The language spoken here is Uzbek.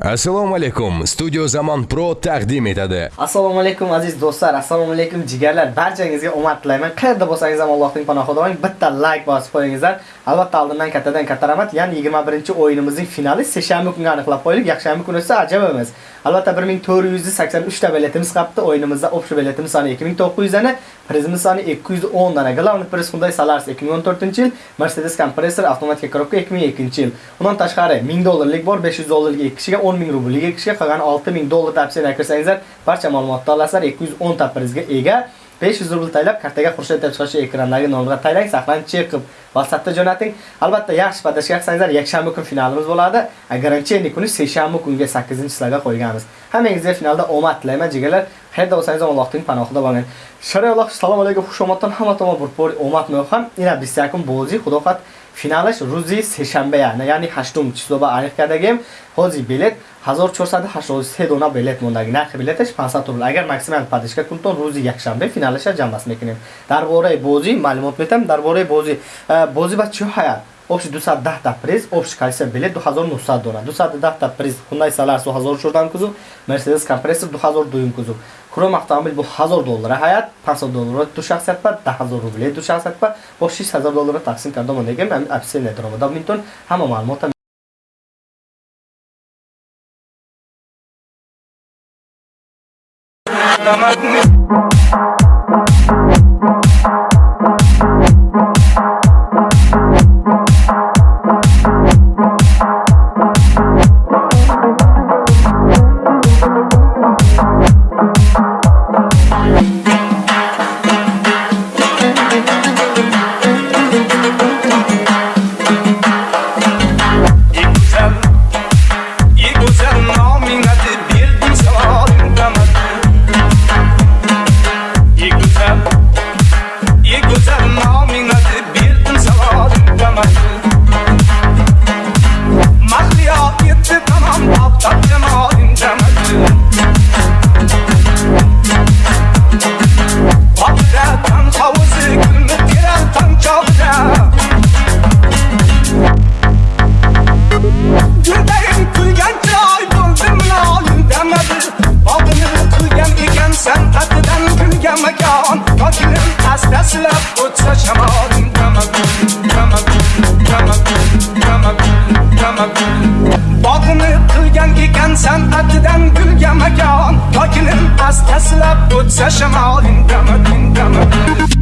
assalomu alaykum. Studio zamon pro taqdim etadi. Assalomu alaykum aziz do'stlar. Assalomu alaykum jigarlar. Barchangizga omad tilayman. Qayerda bo'lsangiz ham allohning panohida bo'ling. Bitta like bosib qo'yingizlar. Albatta oldindan kattadan katta rahmat ya'ni 21 o'yinimizning finali seshanba kunga aniqlab qo'ydik yakshanba kuni esa ajab emas albatta 1483 ta biletimiz qolibdi o'yinimizda общий biletimiz soni 2900 dana prizimiz soni 210 dana главный priz Hyundai Solaris 2014 yil Mercedes kompressor avtomatik коробка 2002 yil. Undan tashqari 1000 dollarlik bor 500 dollarlik 2 kishiga 10 ming rubl kishiga qolgan 6000 dollar tavsiya kirsangizlar barcha ma'lumotni olasizlar 210 ta prizga ega 500 rubl taylab kartaga xurshid deb chiqishi ekrandagi nomga taylang saqlanib chekib WhatsAppda jo'nating. Albatta yaxshi padashga qilsangizlar yakshanba kun finalimiz bo'ladi. Garantiya kuni seshanba kunga 8-sizlarga qo'yganmiz. Hammangizga finalda omad tilayman jigarlar. Qayerda bo'lsangiz ham Allohning panohida bo'ling. Shariy Alloh assalomu alaykum, xushomaddan hamma tomon burpor omad ham. Ina bizsakum bo'zi xudoqat finalish ruzi seshanba ya'ni ya'ni 8 число ба aniqkadagi hozir bilet 1483 dona bilet мондаги нархи билеташ 500 рубл. Агар максимал падишка кунтон рӯзи якшанбе финалаша ҷамъбаст мекунем. Дар бораи бозӣ маълумот метам. Дар бораи бозӣ бозӣ ба чӣ ҳая общий 210 та приз, общий количество билет 2900 дора. 210 та приз Hyundai Solaris 2004 кузов, Mercedes Compressor 2002 кузов. Chrome avtomobil bu 1000 доллара ҳаят, 500 доллара ту шахсат пар, 10000 рубли ту шахсат пар, бо 6000 доллара тақсим карда мо негем, ҳам описание даромада митон, ҳама маълумот Thank you. Bo'lgan qilgan ekansan atidan gulga makon tokinim asta silab o'tsa shamoling dama dama